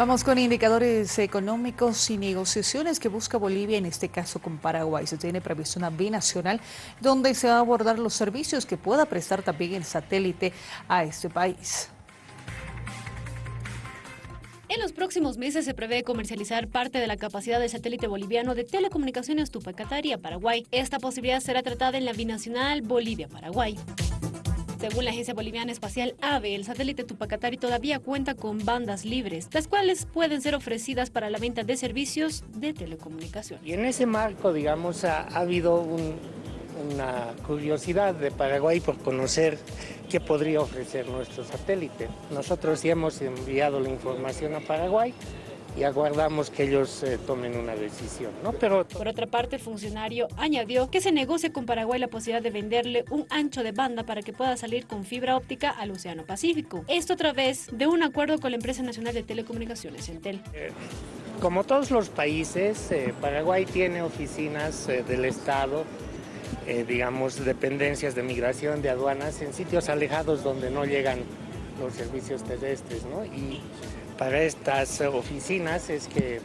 Vamos con indicadores económicos y negociaciones que busca Bolivia, en este caso con Paraguay. Se tiene previsto una binacional donde se va a abordar los servicios que pueda prestar también el satélite a este país. En los próximos meses se prevé comercializar parte de la capacidad del satélite boliviano de telecomunicaciones Tupacatari a Paraguay. Esta posibilidad será tratada en la binacional Bolivia-Paraguay. Según la Agencia Boliviana Espacial AVE, el satélite Tupacatari todavía cuenta con bandas libres, las cuales pueden ser ofrecidas para la venta de servicios de telecomunicación. Y en ese marco, digamos, ha, habido una curiosidad de Paraguay por conocer qué podría ofrecer nuestro satélite. Nosotros ya hemos enviado la información a Paraguay y aguardamos que ellos eh, tomen una decisión. ¿no? Pero... Por otra parte, el funcionario añadió que se negocia con Paraguay la posibilidad de venderle un ancho de banda para que pueda salir con fibra óptica al Océano Pacífico. Esto a través de un acuerdo con la empresa nacional de telecomunicaciones, Entel. Eh, como todos los países, eh, Paraguay tiene oficinas del Estado digamos, dependencias de migración, de aduanas, en sitios alejados donde no llegan los servicios terrestres, ¿no? Y para estas oficinas es que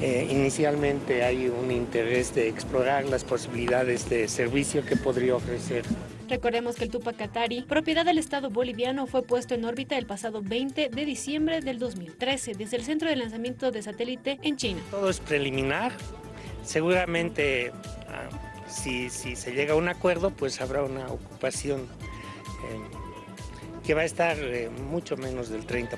eh, inicialmente hay un interés de explorar las posibilidades de servicio que podría ofrecer. Recordemos que el Tupac Katari, propiedad del Estado boliviano, fue puesto en órbita el pasado 20 de diciembre del 2013 desde el centro de lanzamiento de satélite en China. Todo es preliminar. Seguramente, ah, si, se llega a un acuerdo, pues habrá una ocupación que va a estar eh, mucho menos del 30%.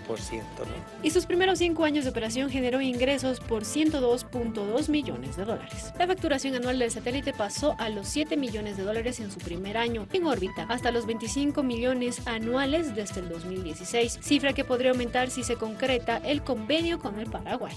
Y sus primeros cinco años de operación generó ingresos por 102.2 millones de dólares. La facturación anual del satélite pasó a los 7 millones de dólares en su primer año en órbita, hasta los 25 millones anuales desde el 2016, cifra que podría aumentar si se concreta el convenio con el Paraguay.